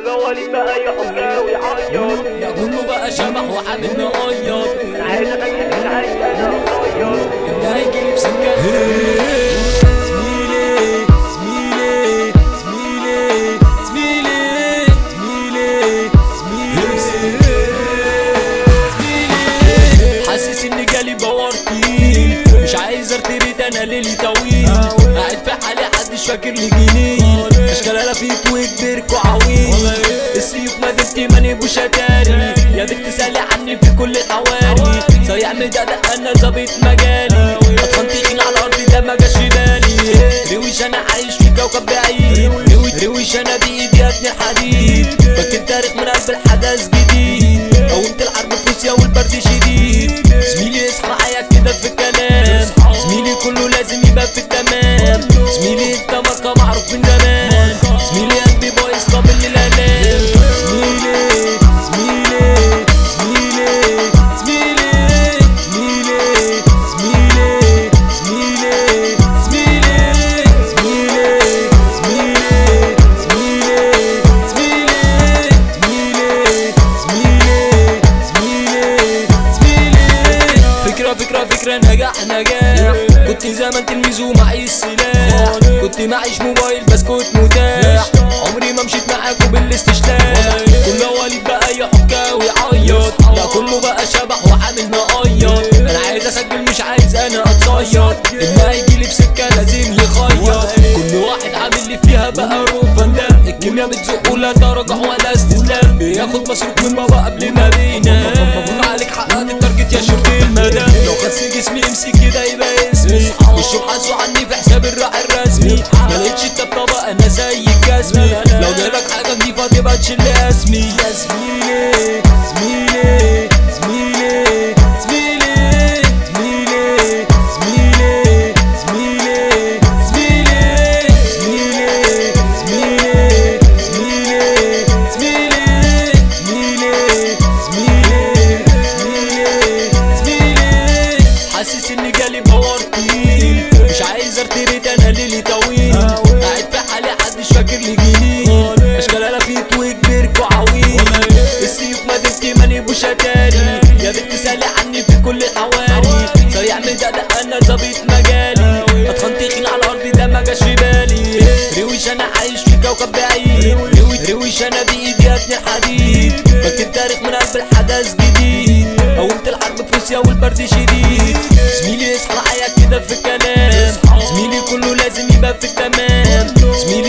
والأولي بقى يحبها ويعيط. يا كله بقى شبح وحابب نقيط عايز أغني العيش أنا مغيط اللي هيجي لي بسكة. مش عايز أرتبط أنا ليلي طويل. قاعد في حالي حدش فاكر لي جنيه اشكال أنا فيك وكبرك وعويل السيوف مدينتي ماني بوشتاري يا بنت سالي عني في كل الحواري صيع مدقدق أنا ظابط مجالي. اطفال تخين على الأرض ده ما جاش في بالي. رويش أنا عايش في كوكب بعيد. روي- رويش أنا بايدي ابني حديد بكتب تاريخ من قلب الحدث جديد. قومت الحرب في روسيا والبرد شديد. التمام زميلي انت ماركة معروف من زمان زميلي قلبي بايظ قابل للالام زميلي زميلي زميلي زميلي زميلي زميلي زميلي زميلي زميلي زميلي زميلي زميلي زميلي زميلي زميلي زميلي فكرة فكرة فكرة نجاح نجاح كنت زمان تلميذ ومعي السلاح كنت معيش موبايل بس كنت متاح. عمري ما مشيت معاكوا بالاستشلاح كل وليد بقى يحكى ويعيط. لا كله بقى شبح وعامل مقيط أنا عايز أسجل مش عايز أنا أتصيد. اللي هيجيلي في سكة لازم يخيط. كل واحد عامل لي فيها بقى ده الكيميا بتزق ولا تراجع ولا استسلام بياخد مصروف من بابا قبل ما بينام. عليك حققت التارجت يا شرطي المدى. لو خس جسمي امسك وشوف حاسوا عني في حساب الراعي الرسمي ما لقيتش الطبطبة أنا زي جسمي لو جالك حاجة نضيفة تبقى تشيل اسمي يا زميلي زميلي زميلي زميلي زميلي زميلي زميلي زميلي زميلي زميلي زميلي زميلي زميلي زميلي زميلي حاسس اني جالي طويل. قاعد في حالي محدش فاكر لي جنيه اشكال أنا فيك وكبرك وعويل السيوف مدينتي ماني بوشتاري يا بنت سألي عني في كل الحواري. صيع مدقدق أنا ظابط مجالي. اتخن تخين على الأرض ده ما جاش في بالي. رويش أنا عايش في كوكب بعيد. روي- رويش أنا بإيدي ابني حديد بكتب تاريخ من قلب الحدث جديد. قومت الحرب في روسيا والبرد شديد. زميلي اصحى معايا كده في الكلام؟ زميلي كله لازم يبقى في التمام. زميلي